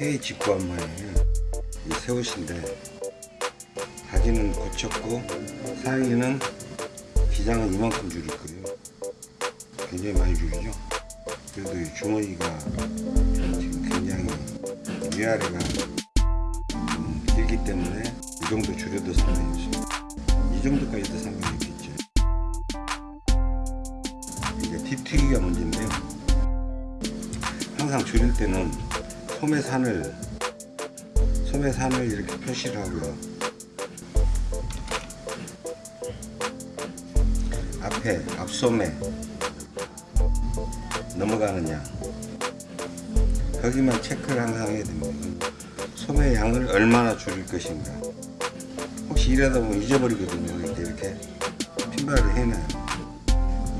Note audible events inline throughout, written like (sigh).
회의 직구 한 모양이에요 이 새옷인데 바지는 고쳤고 상의는 기장은 이만큼 줄일 거예요. 굉장히 많이 줄이죠? 그래도 이 주머니가 지금 굉장히 위아래가 좀 길기 때문에 이 정도 줄여도 상관이 없어요 이 정도까지도 상관이 없겠죠. 이제 뒤튀기가 문제인데요. 항상 줄일 때는 소매 산을 소매 산을 이렇게 표시를 하고요. 앞에 앞소매 넘어가는 양 거기만 체크를 항상 해야 됩니다. 소매 양을 얼마나 줄일 것인가. 혹시 일하다 보면 잊어버리거든요. 이렇게 이렇게 핀발을 해놔요.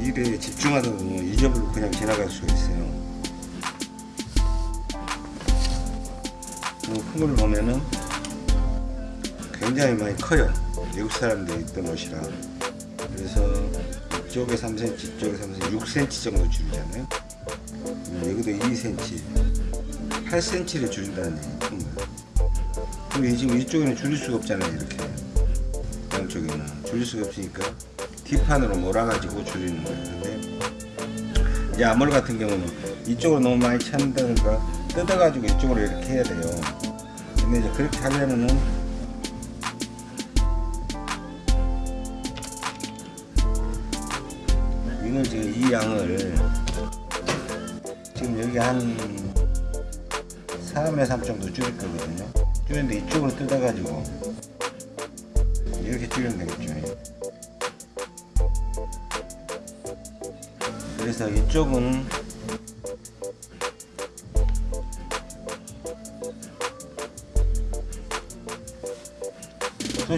일에 집중하다 보면 잊어버리고 그냥 지나갈 수가 있어요 품을 보면은 굉장히 많이 커요. 외국 사람들이 입던 옷이라 그래서 이쪽에 3cm 이쪽에 3cm 6cm 정도 줄이잖아요. 여기도 2cm 8cm를 줄인다는 얘기죠 근데 지금 이쪽에는 줄일 수가 없잖아요 이렇게. 양쪽에는. 줄일 수가 없으니까 뒷판으로 몰아가지고 줄이는 거예요. 근데 이제 아몰 같은 경우는 이쪽으로 너무 많이 찬다든가 뜯어가지고 이쪽으로 이렇게 해야 돼요 근데 이제 그렇게 하려면은 이걸 지금 이 양을 지금 여기 한 3에 3 정도 줄일 거거든요. 줄였는데 이쪽으로 뜯어가지고 이렇게 줄이면 되겠죠. 그래서 이쪽은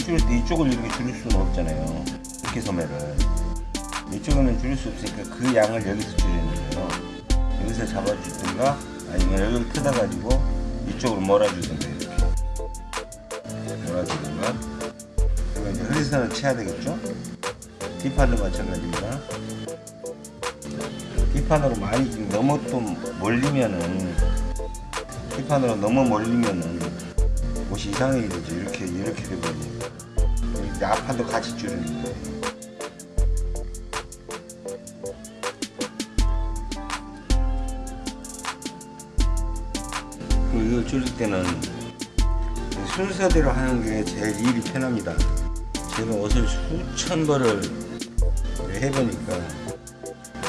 줄일 때 이쪽을 이렇게 줄일 수는 없잖아요. 이렇게 소매를. 이쪽은 줄일 수 없으니까 그 양을 여기서 줄이는 거예요. 여기서 잡아주든가 아니면 여기를 뜯어가지고 이쪽으로 몰아주든가 이렇게. 몰아주든가. 그리고 이제 허리선을 쳐야 되겠죠? 뒷판도 마찬가지입니다. 뒷판으로 많이 너무 또 몰리면은 뒷판으로 너무 몰리면은 옷이 이상해지죠. 이렇게 이렇게 되버리니까 이제 앞판도 그리고 이걸 줄일 때는 순서대로 하는 게 제일 일이 편합니다. 제가 옷을 수천 벌을 해보니까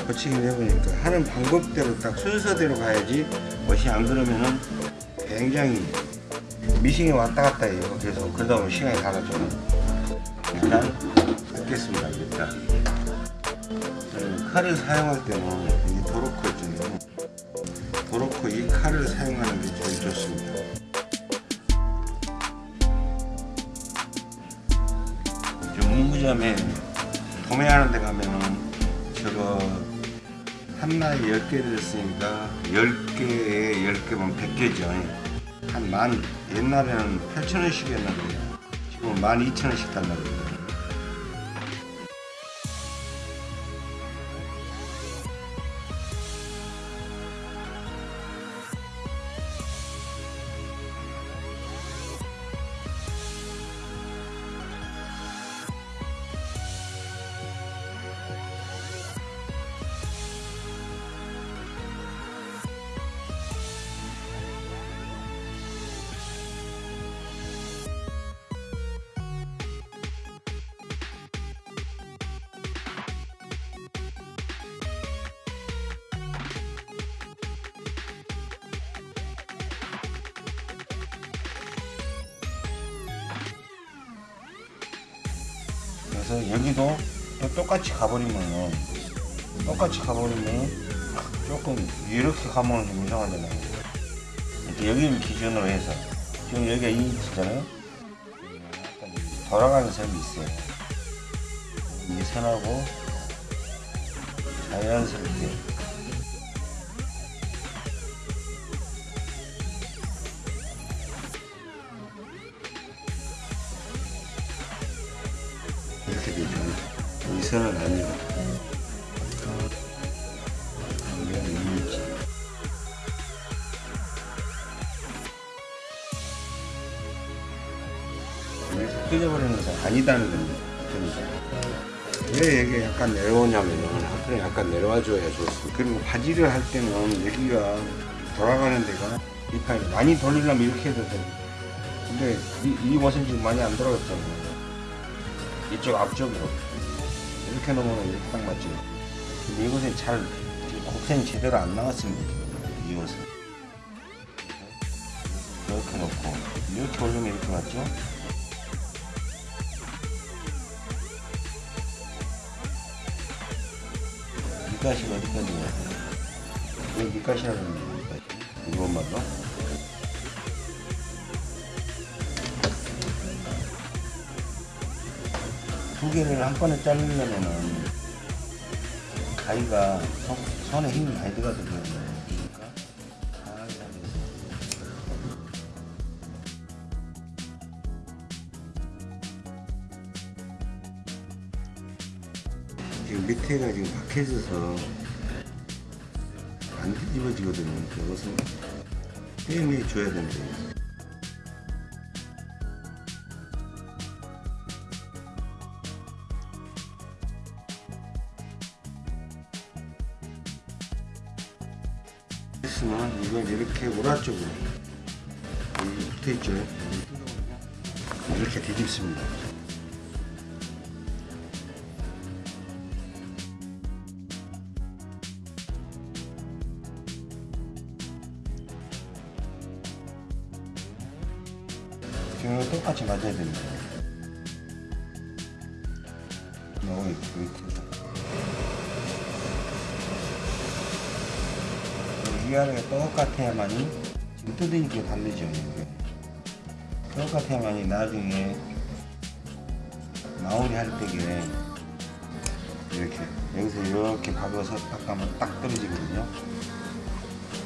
거치기를 해보니까 하는 방법대로 딱 순서대로 가야지 옷이 안 그러면은 굉장히 미싱이 왔다 갔다 해요. 그래서 그러다 보면 시간이 다 가죠 일단 뜯겠습니다 일단 칼을 사용할 때는 이 도로코 있잖아요 도로코 이 칼을 사용하는 게 제일 좋습니다. 저 문구점에 도매하는 데 가면은 저거 한나에 10개 들었으니까 10개에 10개면 100개죠. 한 만 옛날에는 8,000원씩이었는데 지금은 12,000원씩 달라고 그래서 여기도 또 똑같이 가버리면 똑같이 가버리면 조금 이렇게 가면 좀 이상하잖아요. 이렇게 여기를 기준으로 해서. 지금 여기가 2인치잖아요? 돌아가는 선이 있어요. 이 선하고 자연스럽게 아니다는 겁니다. 왜 여기 약간 내려오냐면은 하프는 약간 내려와 줘야 좋습니다. 그리고 바지를 할 때는 여기가 돌아가는 데가 이 판이 많이 돌리려면 이렇게 해도 돼. 근데 이, 이 옷은 지금 많이 안 돌아갔잖아요. 이쪽 앞쪽으로 이렇게 놓으면 이렇게 딱 맞죠. 근데 이것은 잘 곡선이 제대로 안 나왔습니다. 이 옷은 이렇게 놓고 이렇게 올리면 이렇게 맞죠? 밑가시가 어디까지냐? 왜 밑가시라고 하는 거야? 이것만로? 두 개를 한 번에 자르려면은 가위가 손, 손에 힘이 많이 들어가거든요. 그러니까 지금 밑에가 지금 박혀져서 안 뒤집어지거든요. 그것은 떼매 줘야 된대요.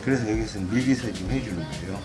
그래서 여기서 밀기서 지금 해주는 거예요.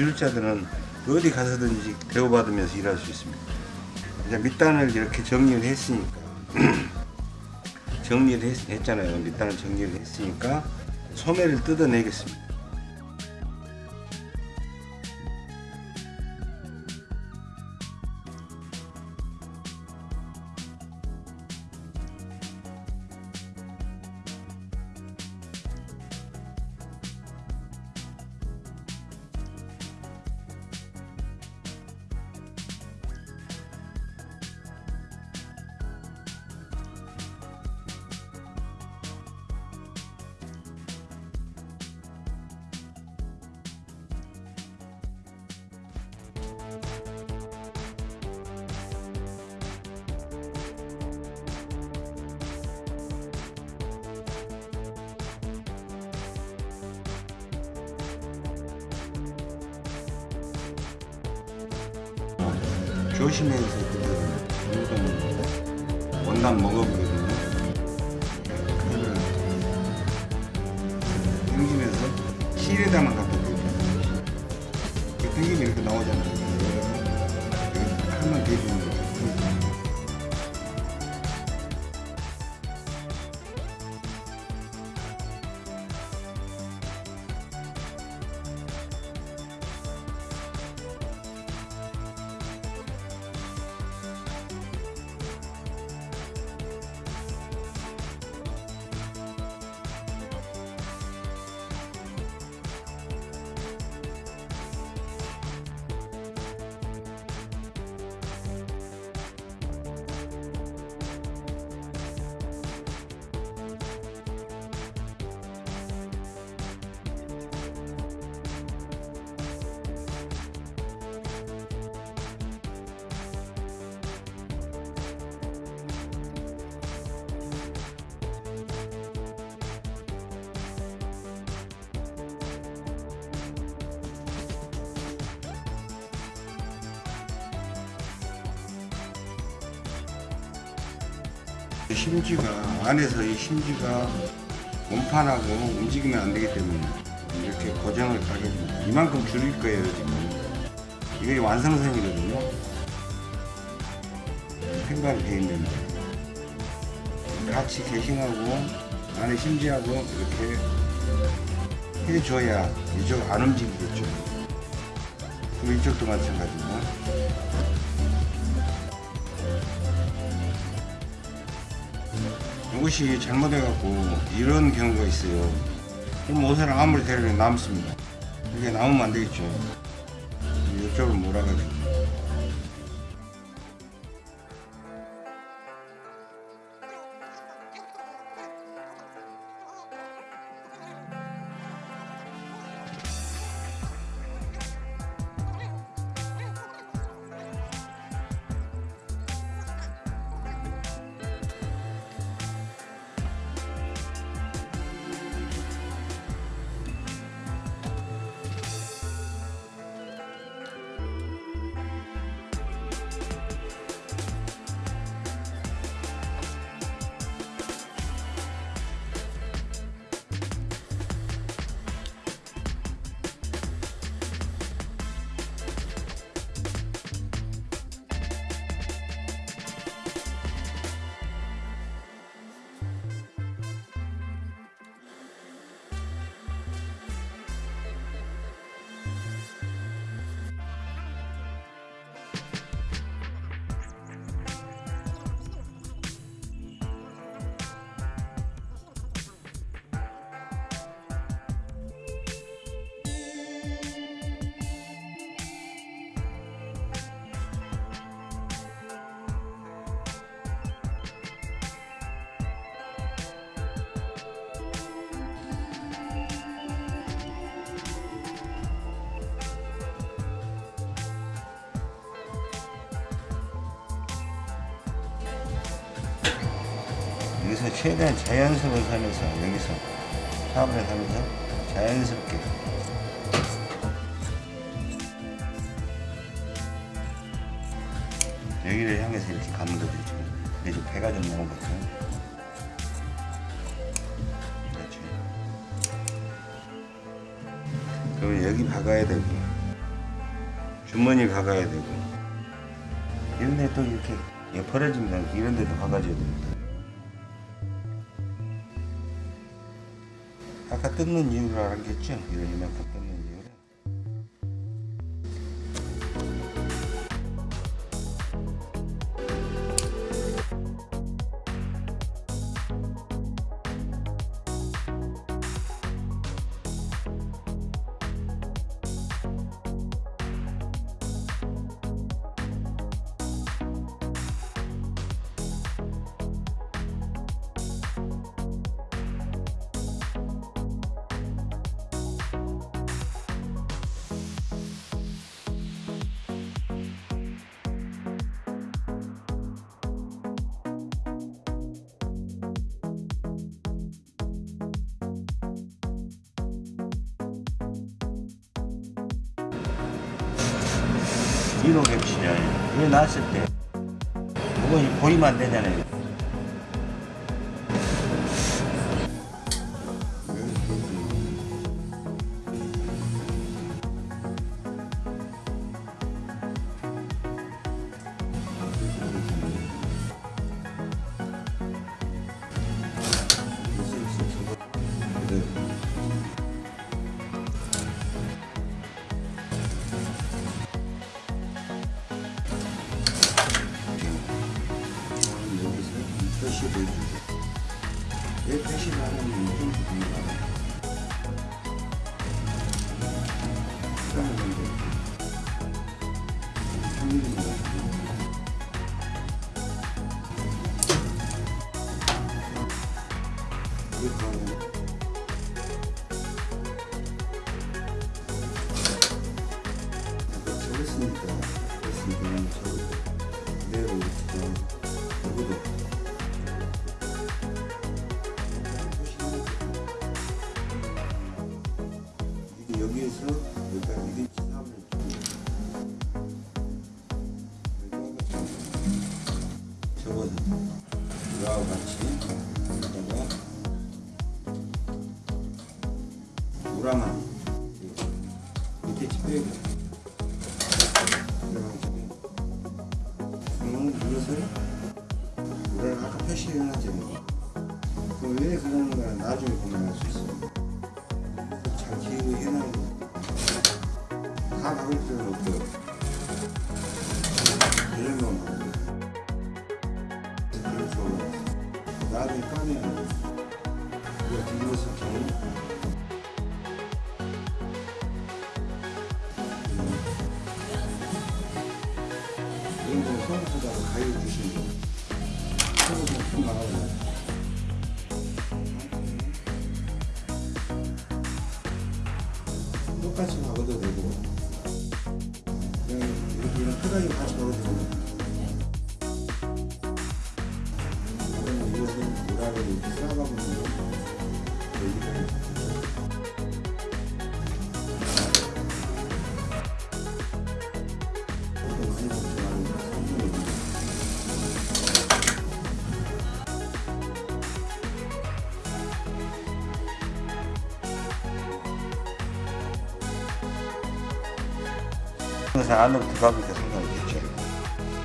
기술자들은 어디 가서든지 대우받으면서 일할 수 있습니다. 이제 밑단을 이렇게 정리를 했으니까 (clears throat) 정리를 했, 했잖아요. 밑단을 정리를 했으니까 소매를 뜯어내겠습니다. 조심해서 그거는 원단 먹어보거든 안에서 이 심지가 원판하고 움직이면 안 되기 때문에 이렇게 고정을 따겠습니다. 이만큼 줄일 거예요 지금. 이게 완성선이거든요. 생각이 돼 있는데 같이 개싱하고 안에 심지하고 이렇게 해줘야 이쪽 안 움직이겠죠. 그럼 이쪽도 마찬가지고. 이 것이 잘못해갖고 이런 경우가 있어요. 그럼 옷을 아무리 대려도 남습니다. 이게 남으면 안 되겠죠. 이쪽으로 몰아가지고. 여기서 최대한 자연스러운 삶에서 여기서 사업을 하면서 자연스럽게. 여기를 향해서 이렇게 가는 거죠. 지금 배가 좀 나오거든 그렇죠. 그러면 여기 박아야 되고 주머니 박아야 되고 이런 데 또 이렇게 예, 벌어지면 이런 데도 박아줘야 됩니다 뜯는 이유를 알겠죠? 이런 이만큼 시간 그래서 안으로 들어가니까 생각했죠.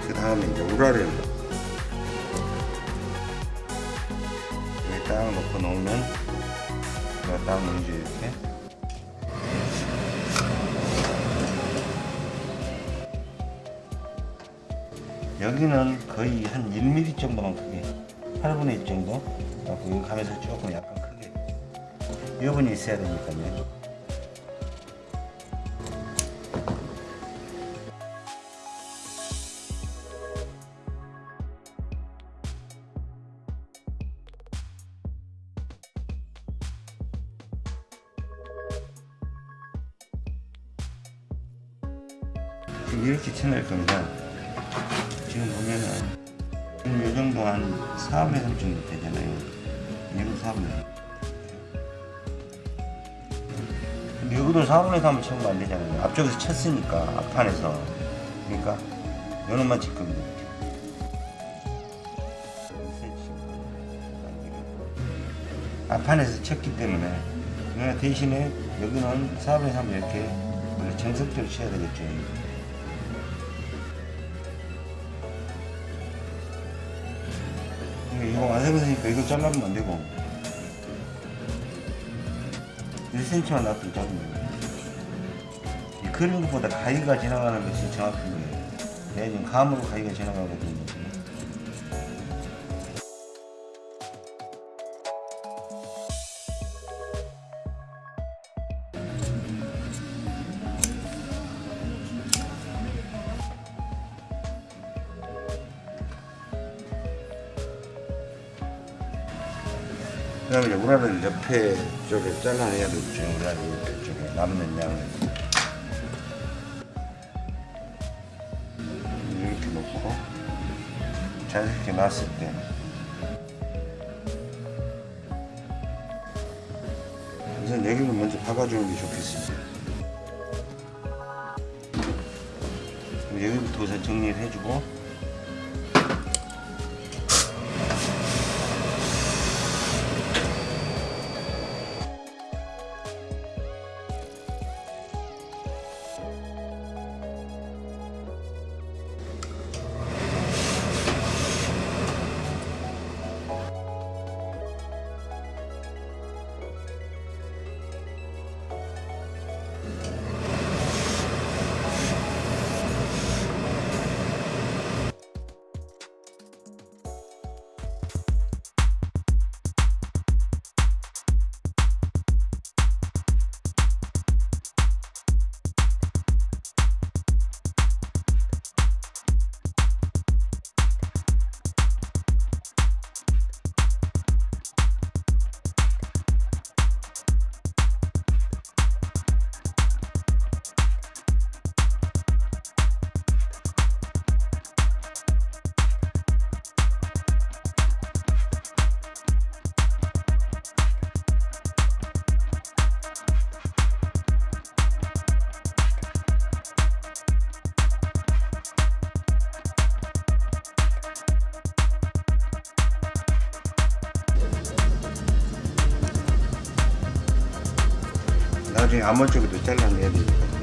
그 다음에 이제 우라를 여기 딱 놓고 놓으면 여기 딱 놓이죠 이렇게. 여기는 거의 한 1mm 정도만 크게 8분의 1 정도 여기 가면서 조금 약간 크게 여분이 있어야 되니까요 4분의 3을 채우면 안 되잖아요. 앞쪽에서 쳤으니까 앞판에서. 그러니까 요 놈만 칠 겁니다. 앞판에서 쳤기 때문에 그러나 대신에 여기는 4분의 3 이렇게 정석대로 쳐야 되겠죠. 이거 완성했으니까 이거 잘라면 안 되고 1cm만 놔두면 잡으면 돼요. 이 그린 것보다 가위가 지나가는 것이 정확한 거예요. 내가 지금 감으로 가위가 지나가거든요. 그 다음에 우라를 옆에 쪽에 잘라내야 되겠죠. 우라를 옆에 쪽에 남는 양을. 놨을 때 우선 여기를 먼저 박아주는 게 좋겠습니다. 여기부터 우선 정리를 해주고 아머 쪽에도 잘라내야 됩니다.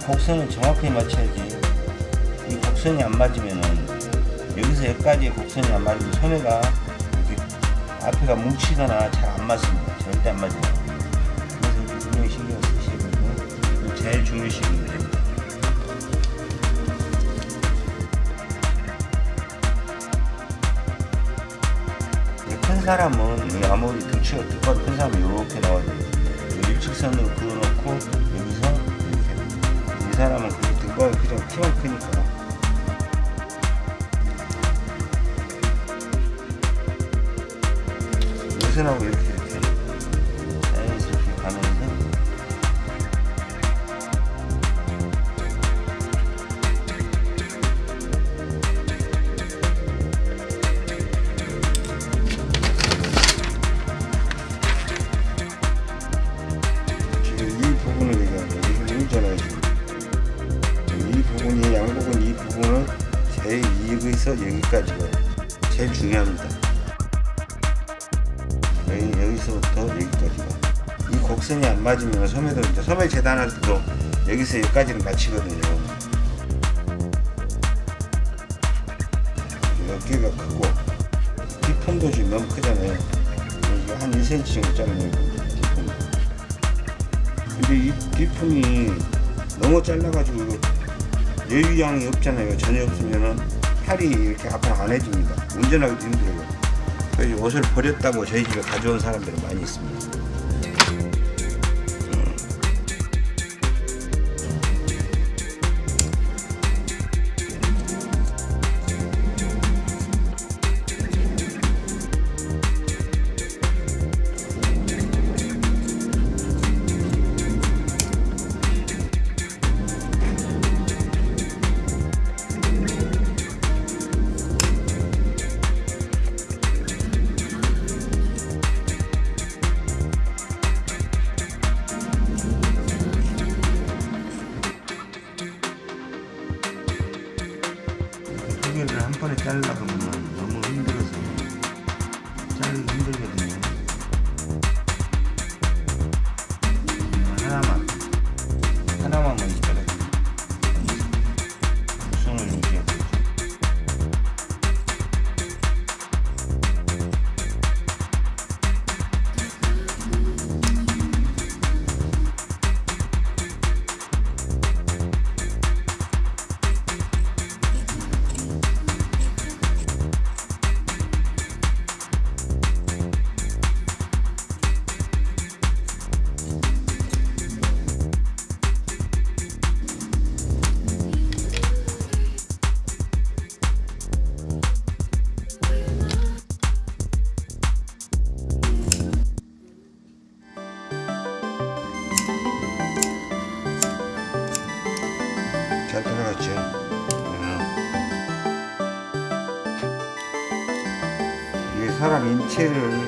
곡선을 정확하게 맞춰야지. 이 곡선이 안 맞으면은 여기서 여기까지의 곡선이 안 맞으면 소매가 이렇게 앞에가 뭉치거나 잘 안 맞습니다. 절대 안 맞아요. 그래서 분명히 신경 쓰시야 되고 제일 중요시입니다. 큰 사람은 이 아무리 등치가 두꺼운 큰 사람은 이렇게 나와야 돼요 일직선으로 그어놓고 이건 그죠 키만 크니까. 요새하고 이렇게 버렸다고 저희 집에 가져온 사람들이 많이 있습니다. 切人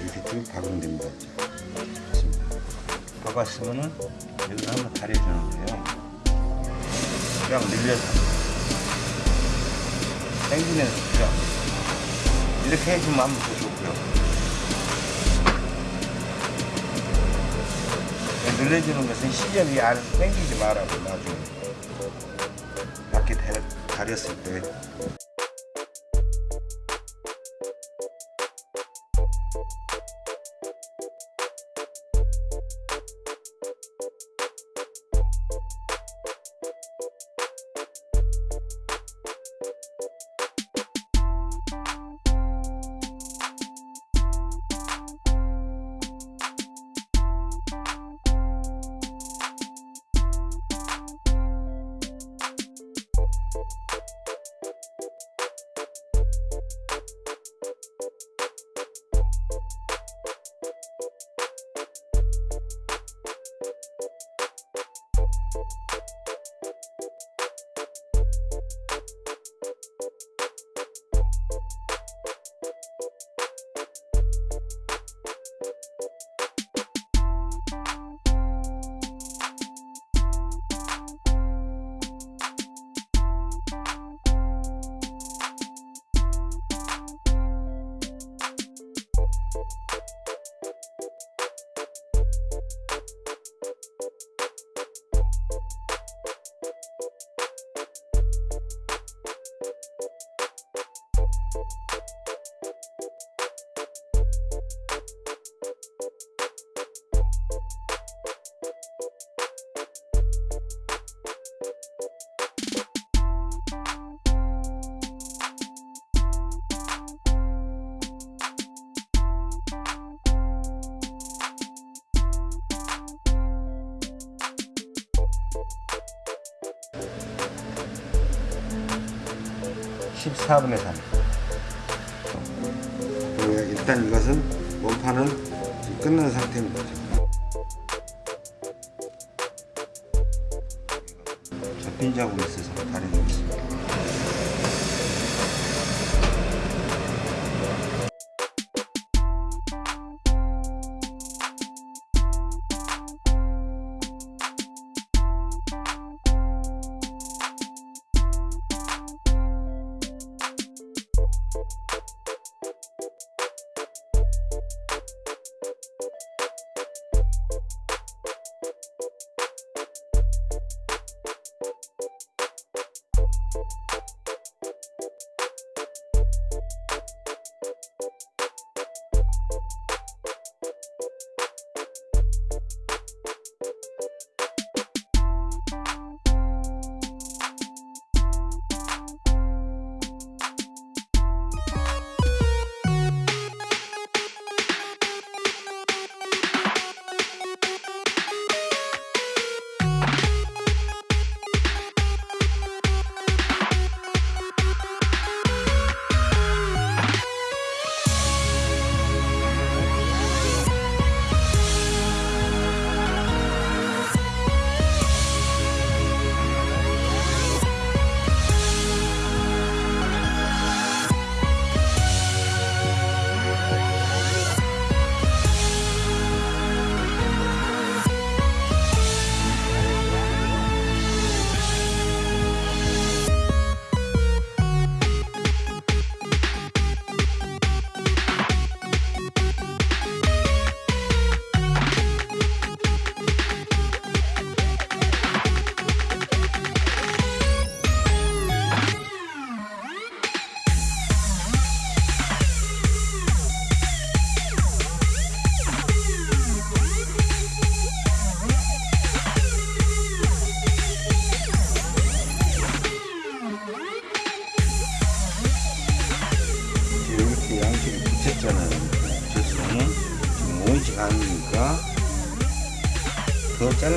이렇게 쭉 박으면 됩니다. 박았으면은 여기서 한번 다려주는 거예요. 그냥 늘려서 당기면서 그냥 이렇게 해주면 한번 더 좋고요. 늘려주는 것은 시접이 안에서 당기지 말라고 나중에 밖에 다- 다렸을 때 (14분의 3) 그리고 일단 이것은 원판은 지금 끝난 상태입니다. 접힌 자국이 있어서 다려주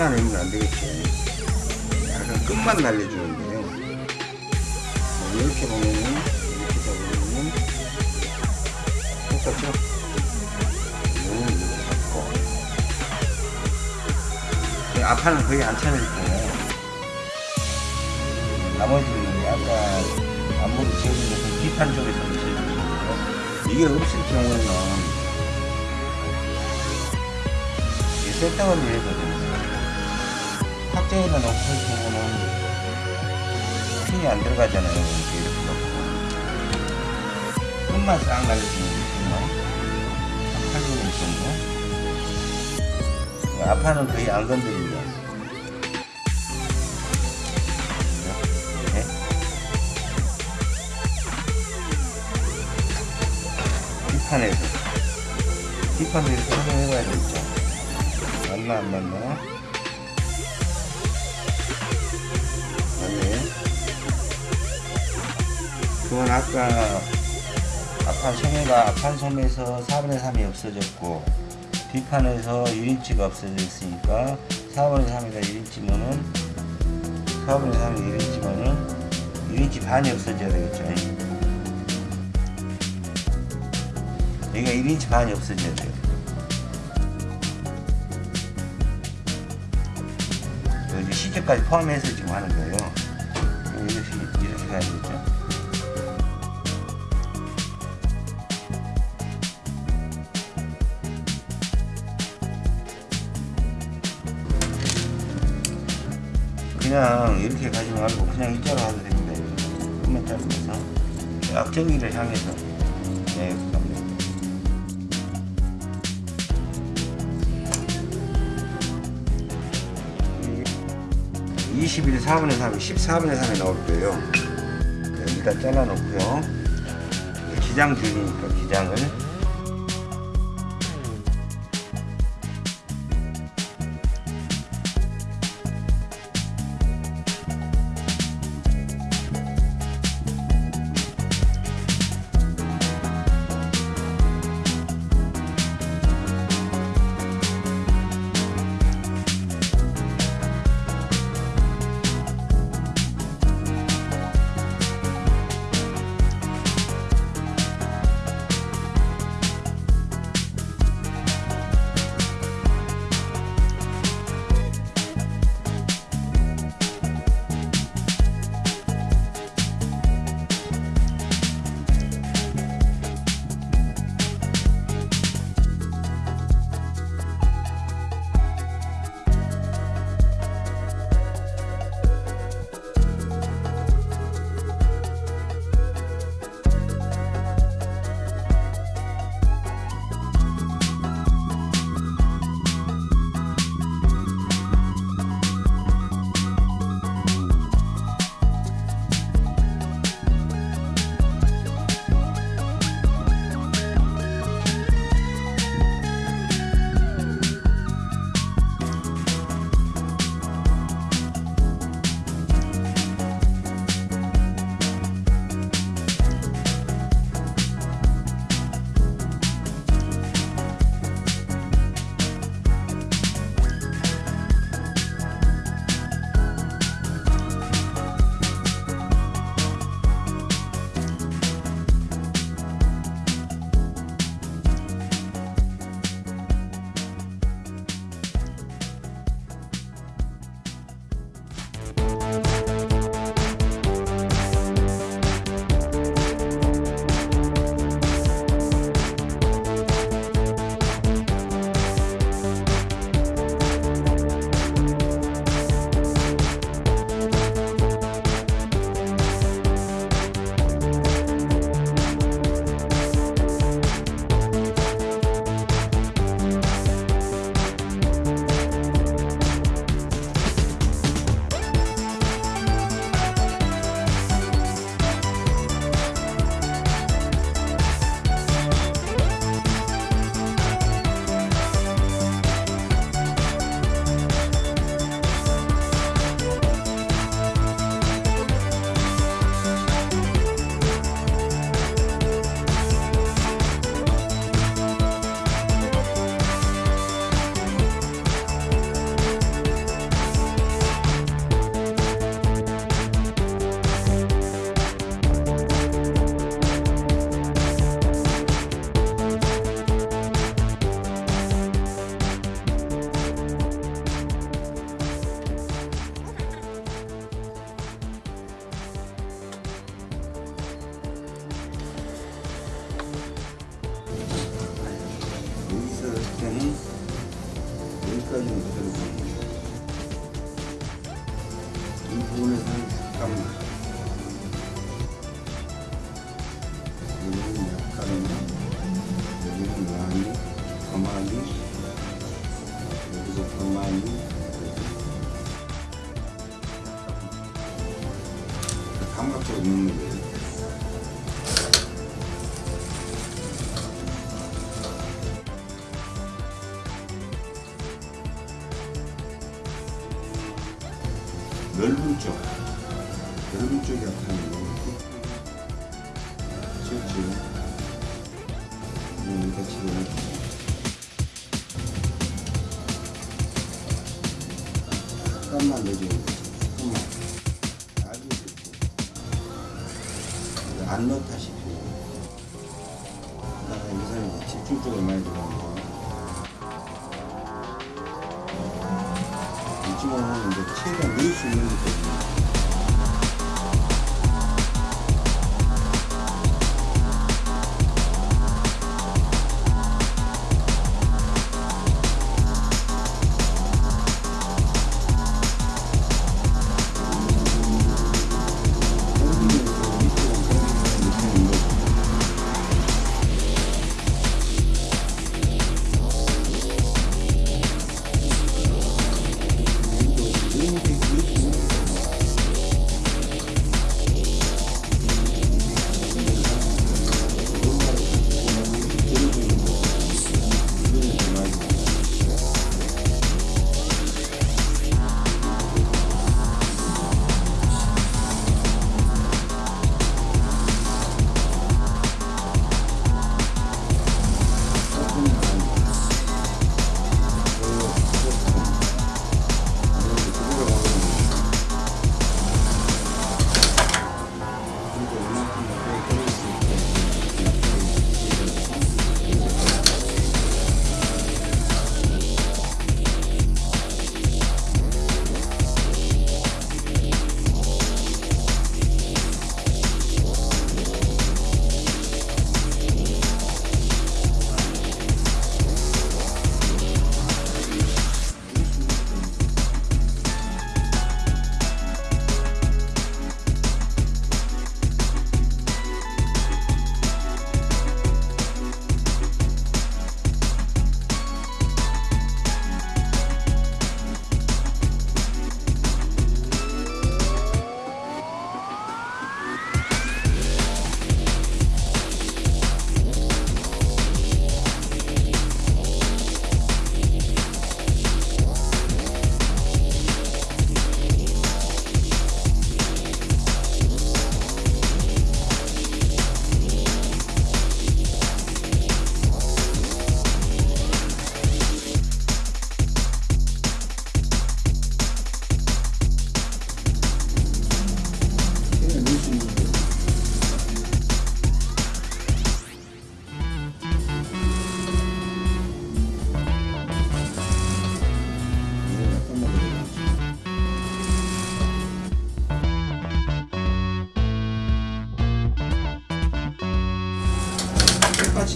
더 잘라내면 안 되겠죠. 약간 끝만 날려주는 거예요. 뭐 이렇게 보면은 이렇게 잡으면 똑같죠? 이거는 이렇게 잡고 이 앞판은 거의 안 차낼 거예요. 나머지는 아까 앞머리 지어준 것은 뒷판 쪽에서 지어준 이게 없을 경우는 이 세팅을 해야 되거든요. 놓고 할 경우는 핀이 안 들어가잖아요. 이렇게 이렇게 놓고. 끝만 싹 날려주면. 한 8mm 정도. 앞판은 거의 안 건드립니다. 이렇게. 뒷판에서 이렇게 확인해봐야 되겠죠 맞나 안 맞나 그건 아까 앞판 소매가 앞판 소매에서 4분의 3이 없어졌고 뒷판에서 1인치가 없어졌으니까 4분의 3이다 1인치면은 4분의 3이 1인치면은 1인치 반이 없어져야 되겠죠 여기가 1인치 반이 없어져야 돼요. 여기 시계까지 포함해서 지금 하는 거예요. 이렇게, 이렇게 가야 되겠죠? 이렇게 가지 말고 그냥 이자로 하도 됩니다. 끝만 자르면서 약정기를 향해서 네, 갑니다. 21 4분의 3이 14분의 3이 나올 거예요. 네, 일단 잘라놓고요. 기장 줄이니까 기장을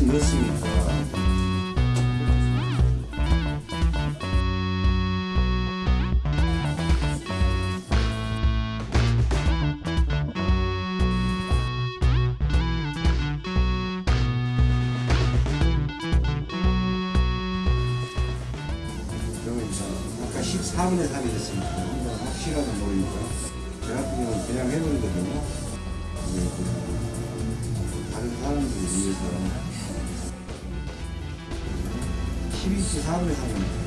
嬉しい 서울시 사업회사입니다.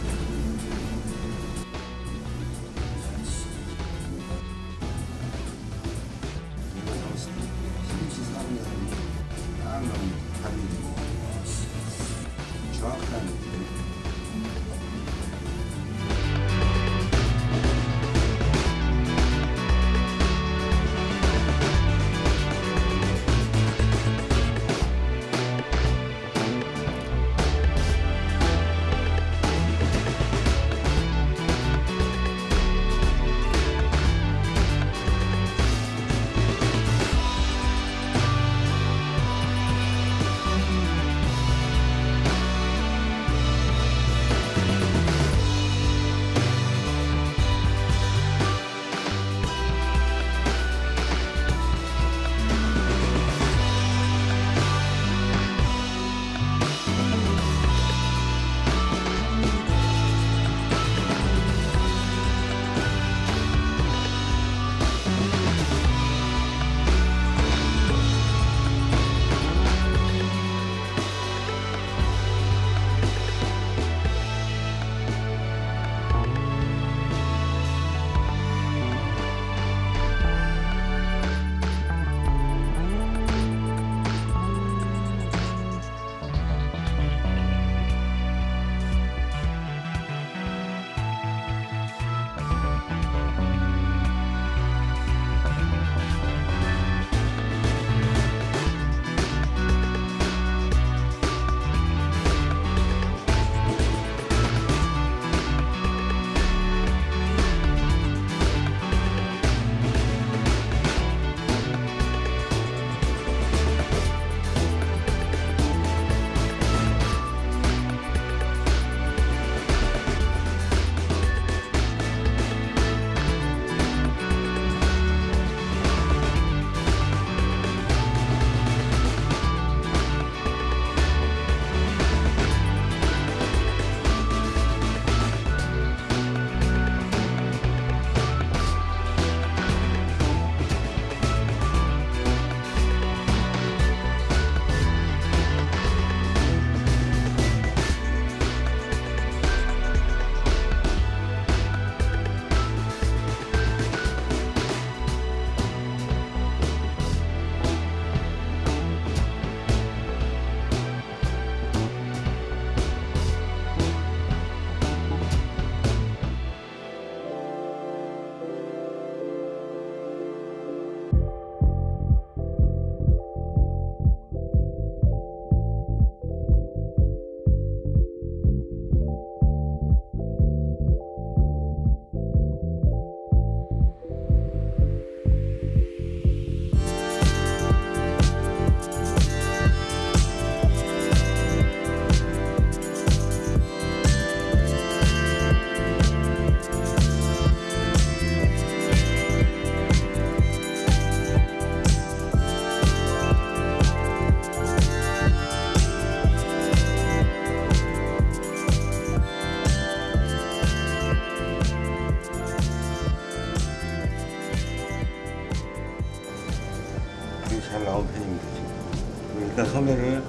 소매를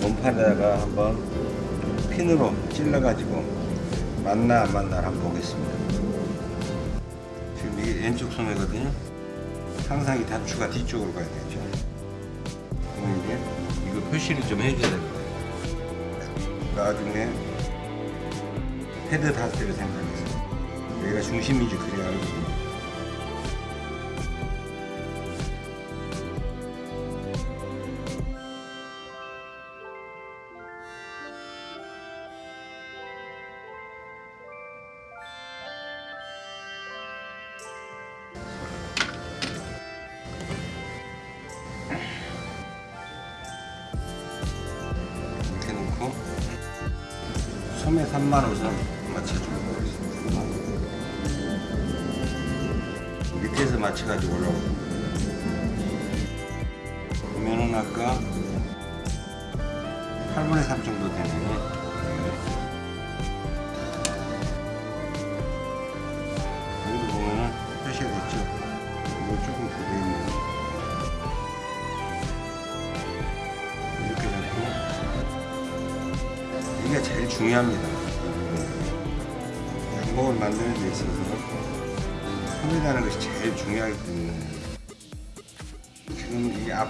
몸판에다가 한번 핀으로 찔러 가지고 맞나 안 맞나 한번 보겠습니다. 지금 이게 왼쪽 소매거든요. 항상 이 단추가 뒤쪽으로 가야 되죠. 그럼 이제 이거 표시를 좀 해줘야 될 거예요. 나중에 헤드 다스를 생각해서 여기가 중심인지 그래야 알거든요.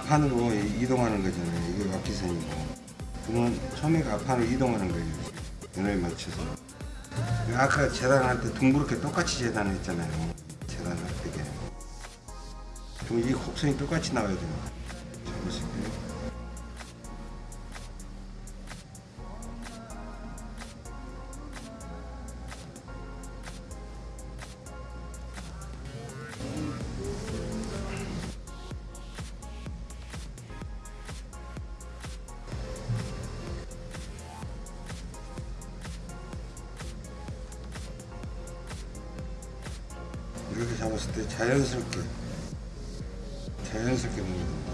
앞판으로 이동하는 거잖아요. 이게 앞기선이고 그러면 소매가 앞판으로 이동하는 거예요. 연호에 맞춰서 아까 재단할 때 둥그렇게 똑같이 재단했잖아요. 재단할 때 그럼 이 곡선이 똑같이 나와야 됩니 잡았을 때 자연스럽게 자연스럽게 넣는 겁니다.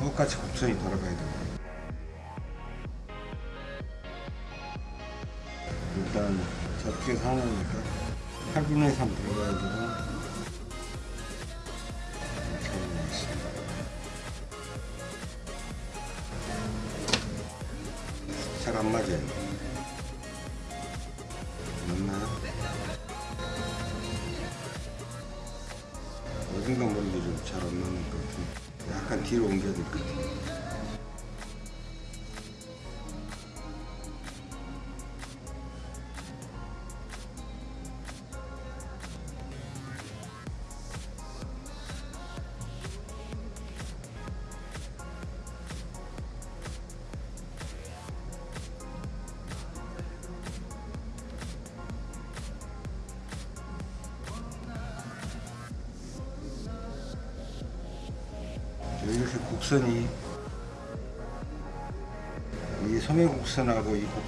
똑같이 곡선이 돌아가야 됩니다. 일단 접기에서 하나니까 8분의 3 들어가지고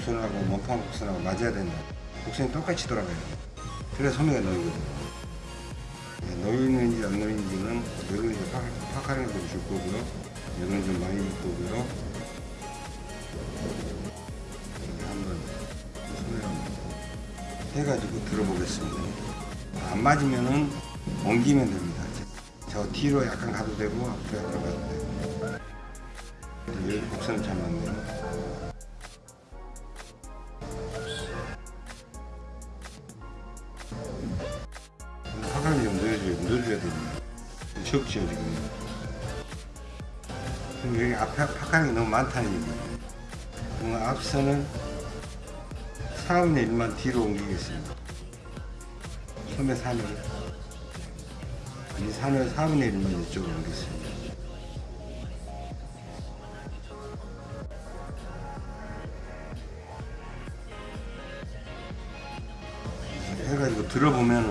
곡선하고 원판 곡선하고 맞아야 된다. 곡선이 똑같이 돌아가야 돼. 그래 소매가 놓이거든요. 네, 놓이는지 안 놓이는지는 여기는 이제 팍- 팍하는 걸줄 거고요. 여기는 좀 많이 줄 거고요. 이렇게 한번 소매를 해가지고 들어보겠습니다. 안 맞으면은 옮기면 됩니다. 저 뒤로 약간 가도 되고 앞으로 약간 가도 되고 여기 곡선 잘 맞네 파칸이 너무 많다는 얘기예요 앞선은 4분의 1만 뒤로 옮기겠습니다 소매 3을 이 산을 4분의 1만 이쪽으로 옮겼습니다. 해가지고 들어보면은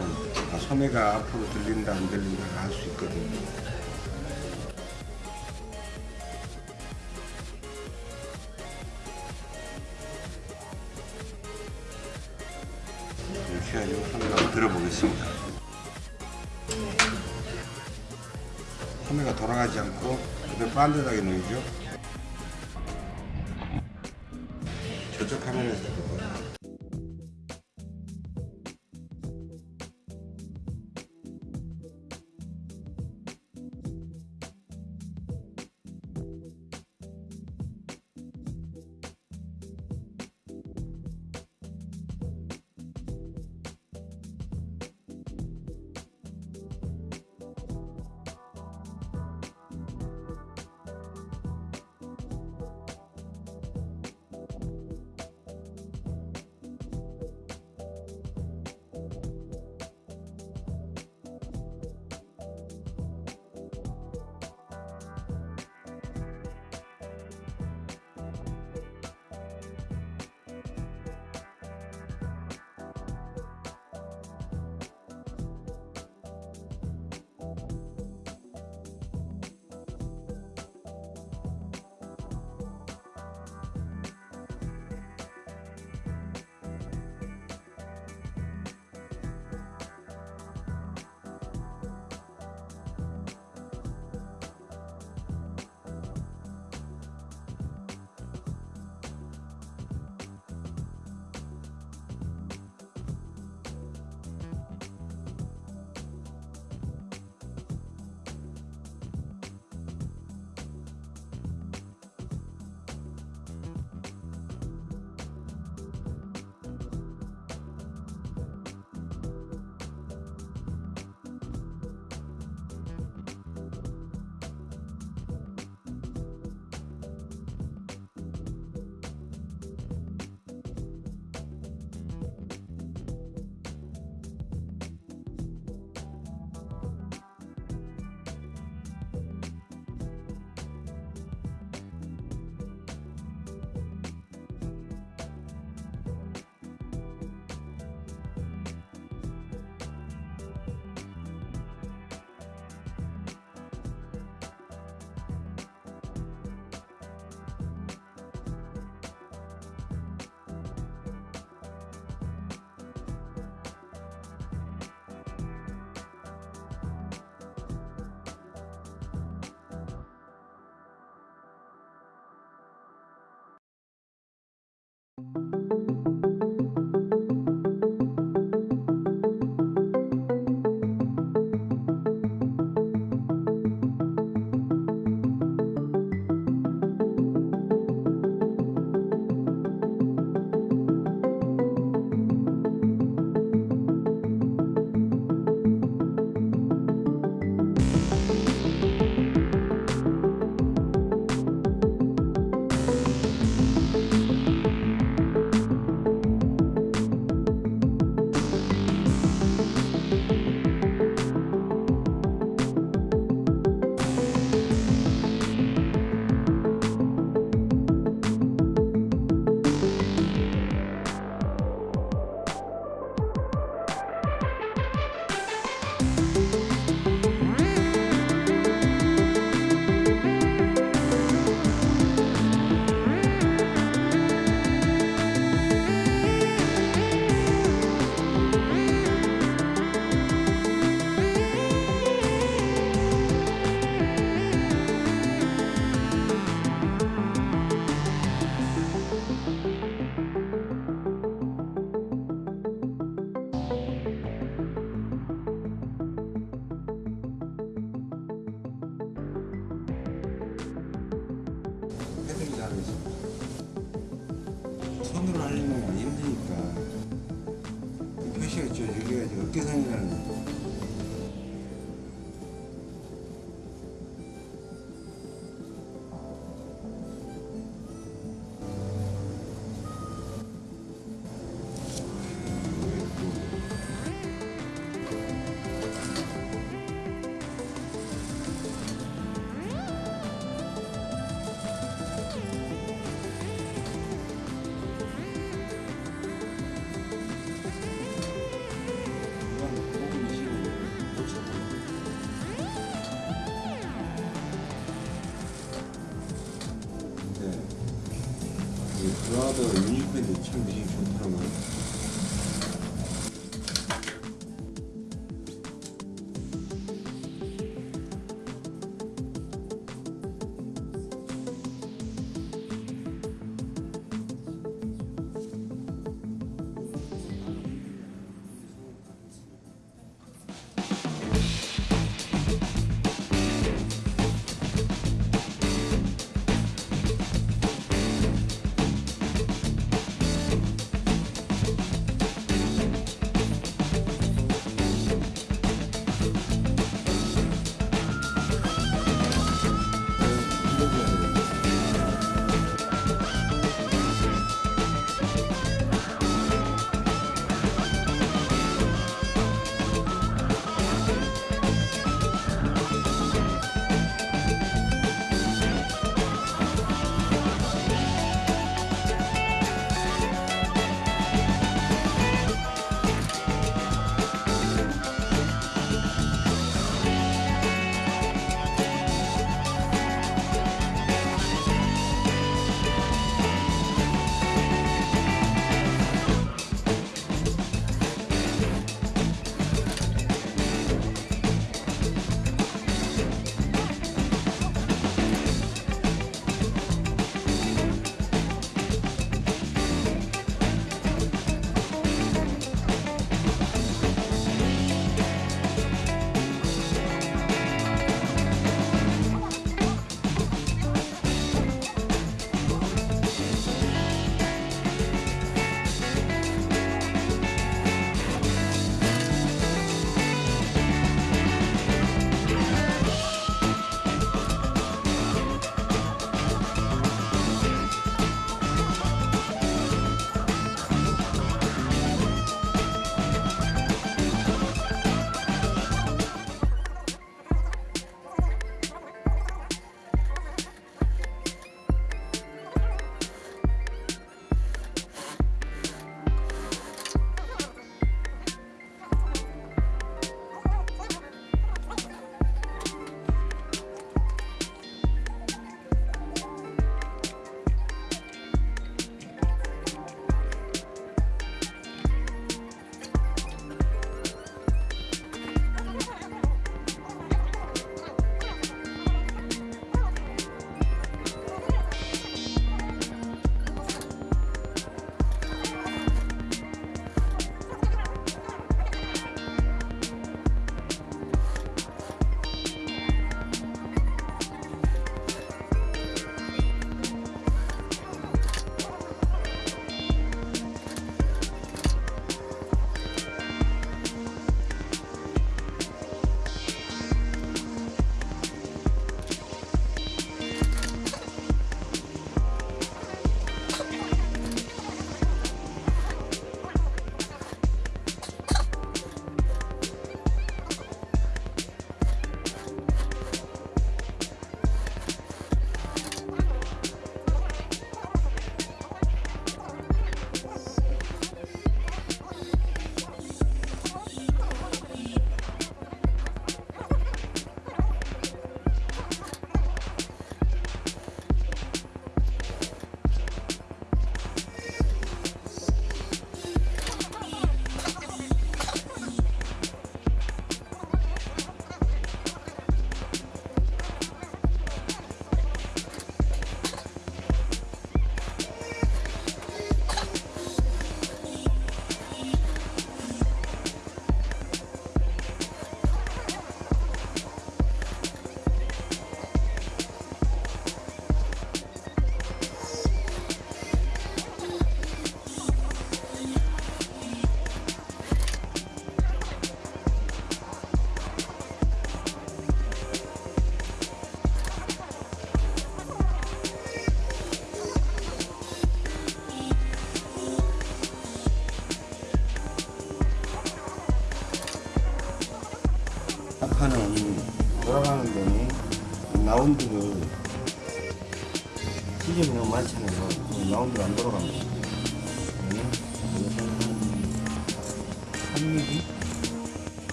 아, 소매가 앞으로 들린다 안 들린다 알 수 있거든요. 들어보겠습니다. 소매가 돌아가지 않고 반듯하게 놓이죠.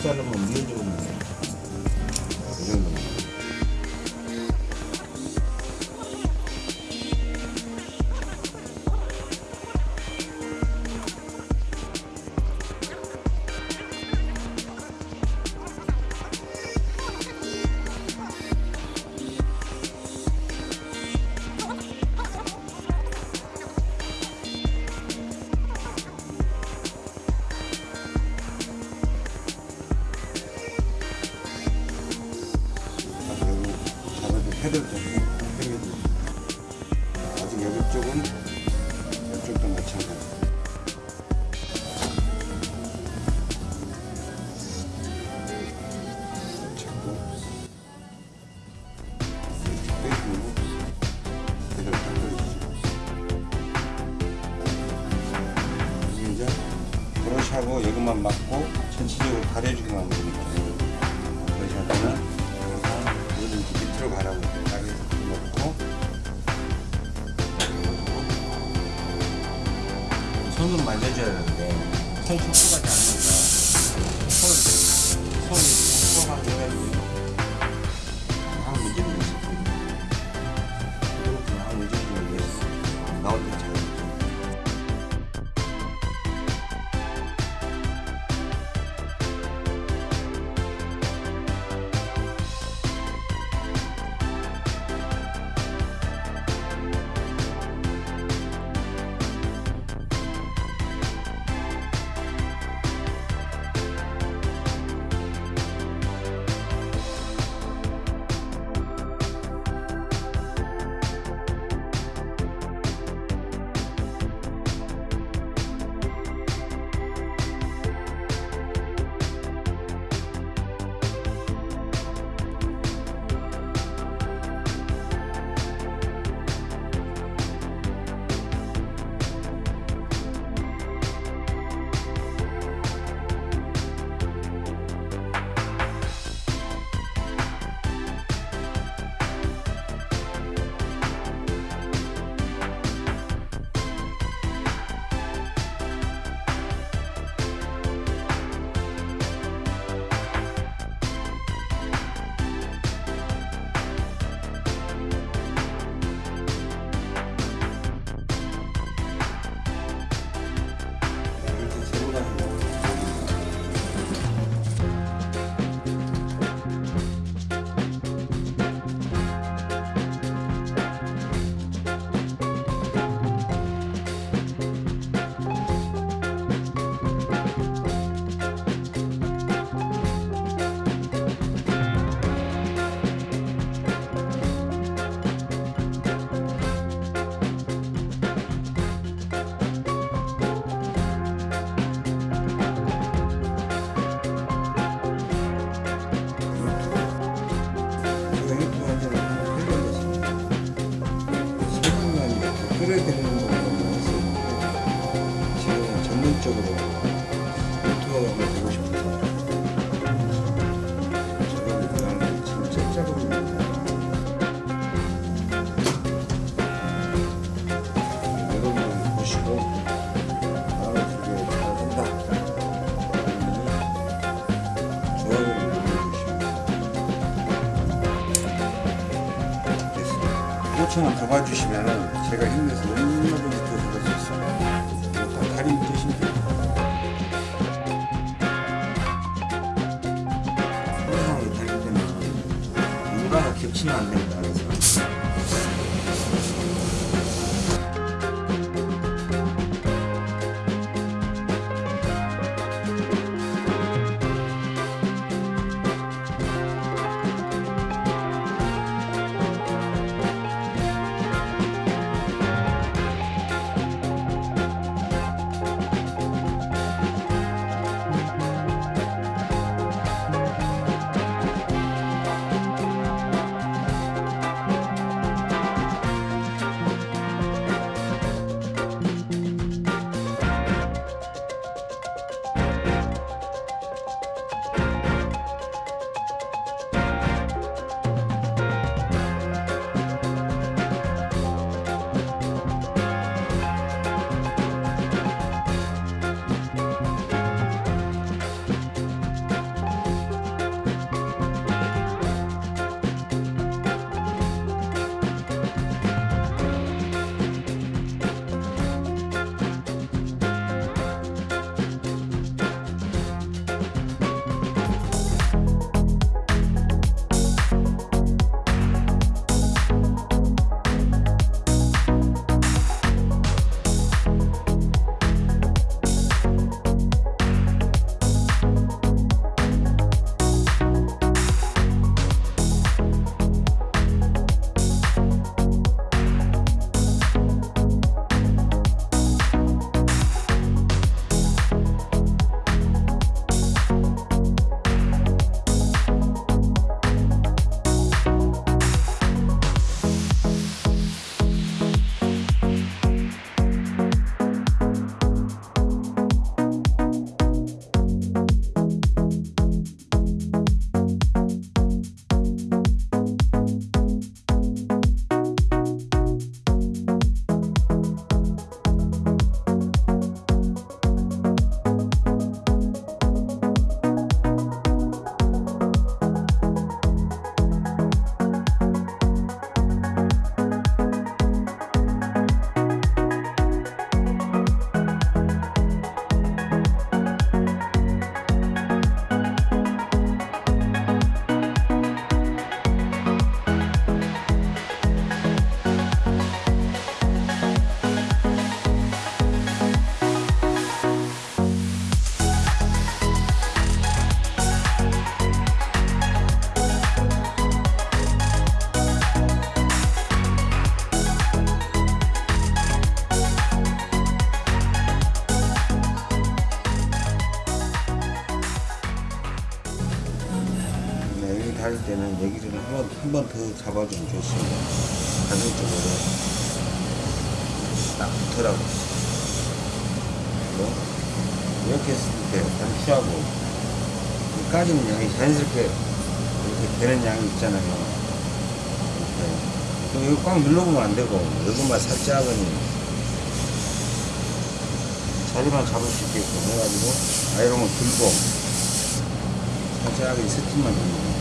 Qual no o? 잡아주시면 한번 한번 더 잡아주면 좋습니다. 쪽으로 딱. 그리고 이렇게 했을 때 취하고 까지는 양이 자연스럽게 이렇게 되는 양이 있잖아요. 이렇게. 그럼 이거 꽉 눌러보면 안 되고 여기만 살짝은 자리만 잡을 수 있게끔 해가지고 아이롱을 들고 살짝하게 스팀만 거예요.